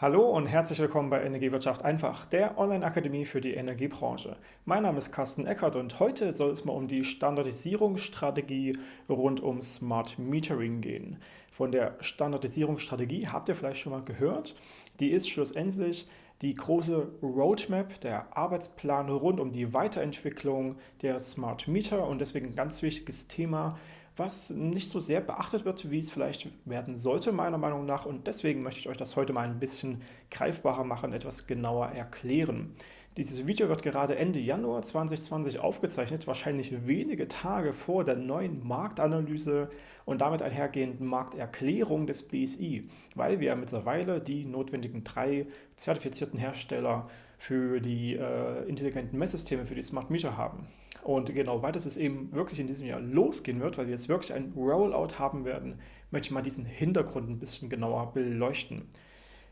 Hallo und herzlich willkommen bei Energiewirtschaft einfach, der Online-Akademie für die Energiebranche. Mein Name ist Carsten Eckert und heute soll es mal um die Standardisierungsstrategie rund um Smart Metering gehen. Von der Standardisierungsstrategie habt ihr vielleicht schon mal gehört. Die ist schlussendlich die große Roadmap, der Arbeitsplan rund um die Weiterentwicklung der Smart Meter und deswegen ein ganz wichtiges Thema, was nicht so sehr beachtet wird, wie es vielleicht werden sollte, meiner Meinung nach. Und deswegen möchte ich euch das heute mal ein bisschen greifbarer machen, etwas genauer erklären. Dieses Video wird gerade Ende Januar 2020 aufgezeichnet, wahrscheinlich wenige Tage vor der neuen Marktanalyse und damit einhergehenden Markterklärung des BSI, weil wir mittlerweile die notwendigen drei zertifizierten Hersteller für die äh, intelligenten Messsysteme, für die Smart Meter haben. Und genau, weil das es eben wirklich in diesem Jahr losgehen wird, weil wir jetzt wirklich ein Rollout haben werden, möchte ich mal diesen Hintergrund ein bisschen genauer beleuchten.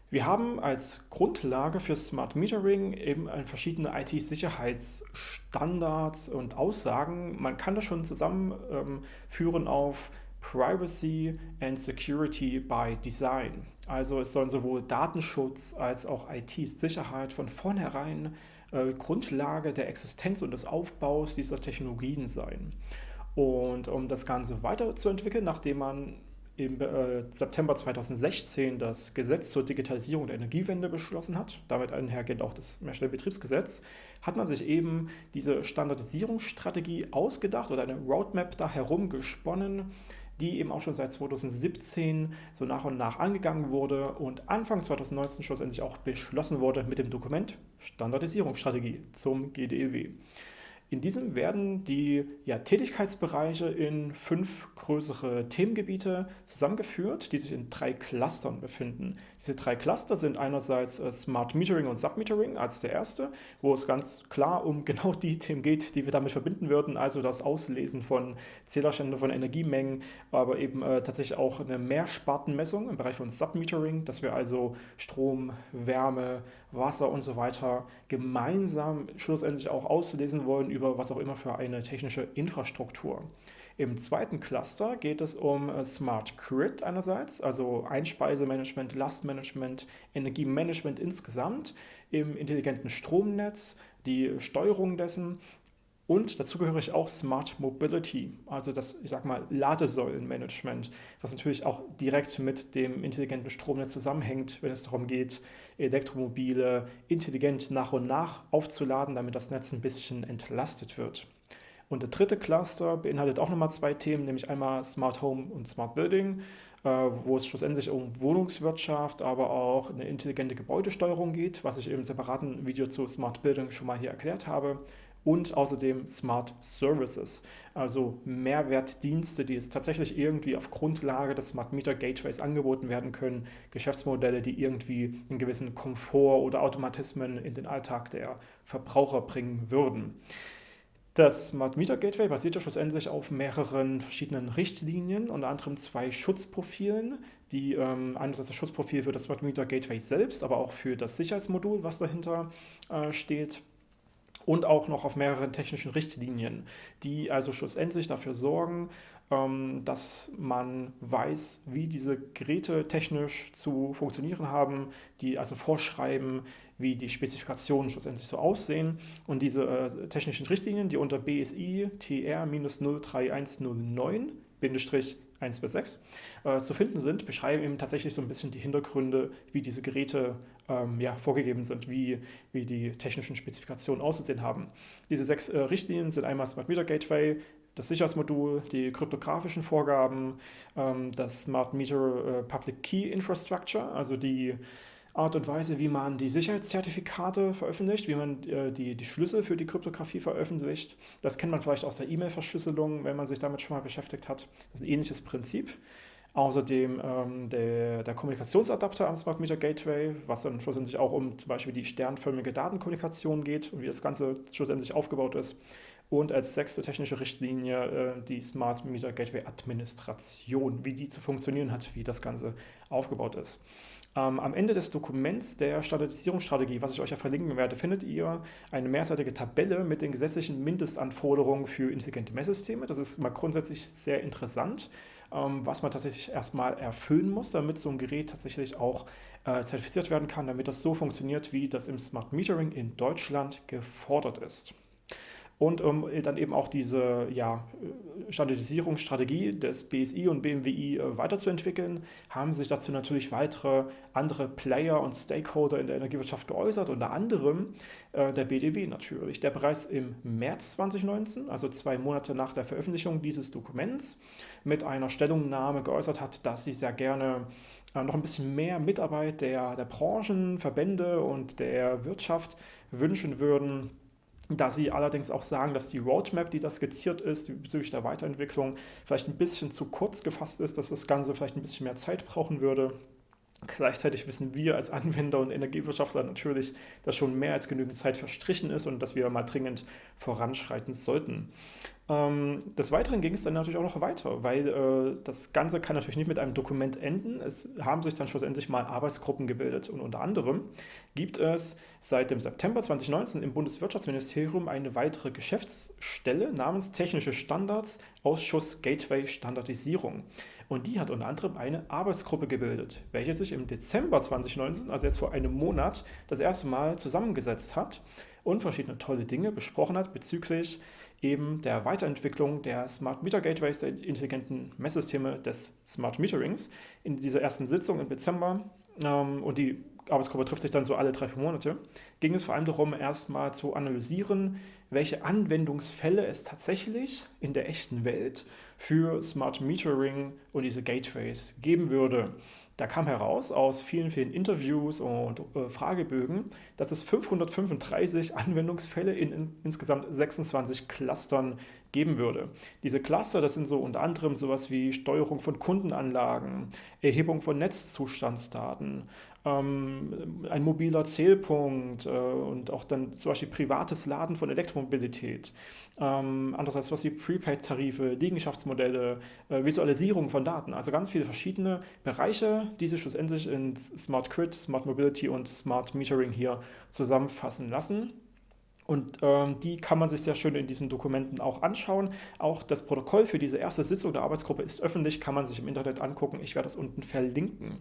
Wir haben als Grundlage für Smart Metering eben verschiedene IT-Sicherheitsstandards und Aussagen. Man kann das schon zusammenführen ähm, auf Privacy and Security by Design. Also es sollen sowohl Datenschutz als auch IT-Sicherheit von vornherein äh, Grundlage der Existenz und des Aufbaus dieser Technologien sein. Und um das Ganze weiterzuentwickeln, nachdem man im äh, September 2016 das Gesetz zur Digitalisierung der Energiewende beschlossen hat, damit einhergehend auch das Mehrstellenbetriebsgesetz, hat man sich eben diese Standardisierungsstrategie ausgedacht oder eine Roadmap da herum gesponnen, die eben auch schon seit 2017 so nach und nach angegangen wurde und Anfang 2019 schlussendlich auch beschlossen wurde mit dem Dokument Standardisierungsstrategie zum GDEW. In diesem werden die ja, Tätigkeitsbereiche in fünf größere Themengebiete zusammengeführt, die sich in drei Clustern befinden. Diese drei Cluster sind einerseits äh, Smart Metering und Submetering als der erste, wo es ganz klar um genau die Themen geht, die wir damit verbinden würden, also das Auslesen von Zählerständen von Energiemengen, aber eben äh, tatsächlich auch eine Mehrspartenmessung im Bereich von Submetering, dass wir also Strom, Wärme, Wasser und so weiter gemeinsam schlussendlich auch auslesen wollen über was auch immer für eine technische Infrastruktur. Im zweiten Cluster geht es um äh, Smart Grid einerseits, also Einspeisemanagement, Lastmanagement, Energiemanagement insgesamt, im intelligenten Stromnetz, die Steuerung dessen und dazu gehöre ich auch Smart Mobility, also das, ich sag mal, Ladesäulenmanagement, was natürlich auch direkt mit dem intelligenten Stromnetz zusammenhängt, wenn es darum geht, Elektromobile intelligent nach und nach aufzuladen, damit das Netz ein bisschen entlastet wird. Und der dritte Cluster beinhaltet auch nochmal zwei Themen, nämlich einmal Smart Home und Smart Building, äh, wo es schlussendlich um Wohnungswirtschaft, aber auch eine intelligente Gebäudesteuerung geht, was ich im separaten Video zu Smart Building schon mal hier erklärt habe. Und außerdem Smart Services, also Mehrwertdienste, die es tatsächlich irgendwie auf Grundlage des Smart Meter Gateways angeboten werden können, Geschäftsmodelle, die irgendwie einen gewissen Komfort oder Automatismen in den Alltag der Verbraucher bringen würden. Das Smart Meter Gateway basiert ja schlussendlich auf mehreren verschiedenen Richtlinien, unter anderem zwei Schutzprofilen, die ähm, einerseits das Schutzprofil für das Smart Meter Gateway selbst, aber auch für das Sicherheitsmodul, was dahinter äh, steht, und auch noch auf mehreren technischen Richtlinien, die also schlussendlich dafür sorgen, ähm, dass man weiß, wie diese Geräte technisch zu funktionieren haben, die also vorschreiben, wie die Spezifikationen schlussendlich so aussehen. Und diese äh, technischen Richtlinien, die unter BSI TR-03109 1 bis 6 äh, zu finden sind, beschreiben eben tatsächlich so ein bisschen die Hintergründe, wie diese Geräte ähm, ja, vorgegeben sind, wie, wie die technischen Spezifikationen auszusehen haben. Diese sechs äh, Richtlinien sind einmal Smart Meter Gateway, das Sicherheitsmodul, die kryptografischen Vorgaben, ähm, das Smart Meter äh, Public Key Infrastructure, also die Art und Weise, wie man die Sicherheitszertifikate veröffentlicht, wie man äh, die, die Schlüssel für die Kryptographie veröffentlicht. Das kennt man vielleicht aus der E-Mail-Verschlüsselung, wenn man sich damit schon mal beschäftigt hat. Das ist ein ähnliches Prinzip. Außerdem ähm, der, der, Kommunikationsadapter am Smart Meter Gateway, was dann schlussendlich auch um zum Beispiel die sternförmige Datenkommunikation geht und wie das Ganze schlussendlich aufgebaut ist. Und als sechste technische Richtlinie äh, die Smart Meter Gateway Administration, wie die zu funktionieren hat, wie das Ganze aufgebaut ist. Ähm, am Ende des Dokuments der Standardisierungsstrategie, was ich euch ja verlinken werde, findet ihr eine mehrseitige Tabelle mit den gesetzlichen Mindestanforderungen für intelligente Messsysteme. Das ist mal grundsätzlich sehr interessant, ähm, was man tatsächlich erstmal erfüllen muss, damit so ein Gerät tatsächlich auch äh, zertifiziert werden kann, damit das so funktioniert, wie das im Smart Metering in Deutschland gefordert ist. Und um dann eben auch diese ja, Standardisierungsstrategie des BSI und BMWI äh, weiterzuentwickeln, haben sich dazu natürlich weitere andere Player und Stakeholder in der Energiewirtschaft geäußert, unter anderem äh, der BDW natürlich, der bereits im März 2019, also zwei Monate nach der Veröffentlichung dieses Dokuments, mit einer Stellungnahme geäußert hat, dass sie sehr gerne äh, noch ein bisschen mehr Mitarbeit der, der Branchen, Verbände und der Wirtschaft wünschen würden da sie allerdings auch sagen, dass die Roadmap, die da skizziert ist, bezüglich der Weiterentwicklung, vielleicht ein bisschen zu kurz gefasst ist, dass das Ganze vielleicht ein bisschen mehr Zeit brauchen würde. Gleichzeitig wissen wir als Anwender und Energiewirtschaftler natürlich, dass schon mehr als genügend Zeit verstrichen ist und dass wir mal dringend voranschreiten sollten. Ähm, des Weiteren ging es dann natürlich auch noch weiter, weil äh, das Ganze kann natürlich nicht mit einem Dokument enden. Es haben sich dann schlussendlich mal Arbeitsgruppen gebildet und unter anderem gibt es seit dem September 2019 im Bundeswirtschaftsministerium eine weitere Geschäftsstelle namens Technische Standards Ausschuss Gateway Standardisierung. Und die hat unter anderem eine Arbeitsgruppe gebildet, welche sich im Dezember 2019, also jetzt vor einem Monat, das erste Mal zusammengesetzt hat und verschiedene tolle Dinge besprochen hat bezüglich eben der Weiterentwicklung der Smart Meter Gateways, der intelligenten Messsysteme des Smart Meterings. In dieser ersten Sitzung im Dezember ähm, und die Arbeitsgruppe trifft sich dann so alle drei, vier Monate, ging es vor allem darum, erstmal zu analysieren, welche Anwendungsfälle es tatsächlich in der echten Welt für Smart Metering und diese Gateways geben würde. Da kam heraus aus vielen, vielen Interviews und äh, Fragebögen, dass es 535 Anwendungsfälle in, in, insgesamt 26 Clustern geben würde. Diese Cluster, das sind so unter anderem sowas wie Steuerung von Kundenanlagen, Erhebung von Netzzustandsdaten, ähm, ein mobiler Zählpunkt äh, und auch dann zum Beispiel privates Laden von Elektromobilität. Ähm, andererseits was wie Prepaid-Tarife, Liegenschaftsmodelle, äh, Visualisierung von Daten. Also ganz viele verschiedene Bereiche, die sich schlussendlich in Smart Grid, Smart Mobility und Smart Metering hier zusammenfassen lassen. Und ähm, die kann man sich sehr schön in diesen Dokumenten auch anschauen. Auch das Protokoll für diese erste Sitzung der Arbeitsgruppe ist öffentlich, kann man sich im Internet angucken. Ich werde das unten verlinken.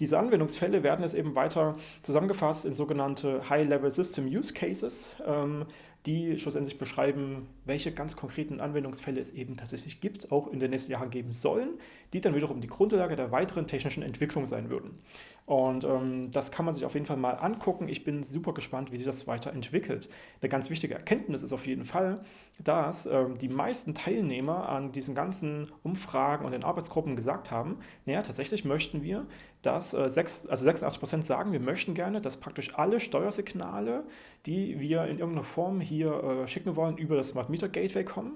Diese Anwendungsfälle werden jetzt eben weiter zusammengefasst in sogenannte High-Level System Use Cases. Ähm, die schlussendlich beschreiben, welche ganz konkreten Anwendungsfälle es eben tatsächlich gibt, auch in den nächsten Jahren geben sollen, die dann wiederum die Grundlage der weiteren technischen Entwicklung sein würden. Und ähm, das kann man sich auf jeden Fall mal angucken. Ich bin super gespannt, wie sich das weiterentwickelt. Eine ganz wichtige Erkenntnis ist auf jeden Fall, dass ähm, die meisten Teilnehmer an diesen ganzen Umfragen und den Arbeitsgruppen gesagt haben, naja, tatsächlich möchten wir, dass äh, sechs, also 86 Prozent sagen, wir möchten gerne, dass praktisch alle Steuersignale, die wir in irgendeiner Form hier äh, schicken wollen, über das Smart Meter Gateway kommen.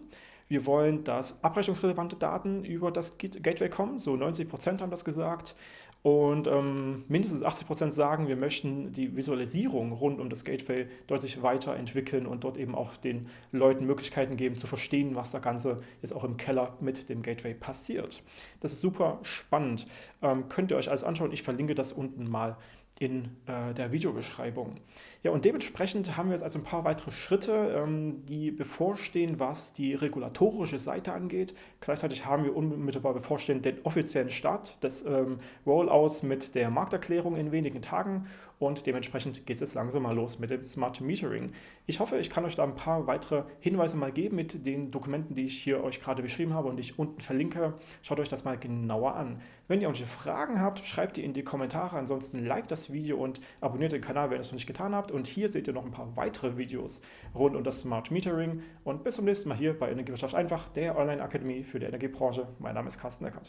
Wir wollen, dass abrechnungsrelevante Daten über das Gateway kommen, so 90 Prozent haben das gesagt. Und ähm, mindestens 80 Prozent sagen, wir möchten die Visualisierung rund um das Gateway deutlich weiterentwickeln und dort eben auch den Leuten Möglichkeiten geben, zu verstehen, was da Ganze jetzt auch im Keller mit dem Gateway passiert. Das ist super spannend. Ähm, könnt ihr euch alles anschauen. Ich verlinke das unten mal in äh, der Videobeschreibung. Ja, und dementsprechend haben wir jetzt also ein paar weitere Schritte, ähm, die bevorstehen, was die regulatorische Seite angeht. Gleichzeitig haben wir unmittelbar bevorstehend den offiziellen Start des ähm, Rollouts mit der Markterklärung in wenigen Tagen und dementsprechend geht es jetzt langsam mal los mit dem Smart Metering. Ich hoffe, ich kann euch da ein paar weitere Hinweise mal geben mit den Dokumenten, die ich hier euch gerade beschrieben habe und ich unten verlinke. Schaut euch das mal genauer an. Wenn ihr irgendwelche Fragen habt, schreibt die in die Kommentare. Ansonsten liked das Video und abonniert den Kanal, wenn ihr es noch nicht getan habt. Und hier seht ihr noch ein paar weitere Videos rund um das Smart Metering. Und bis zum nächsten Mal hier bei Energiewirtschaft einfach, der Online-Akademie für die Energiebranche. Mein Name ist Carsten Eckert.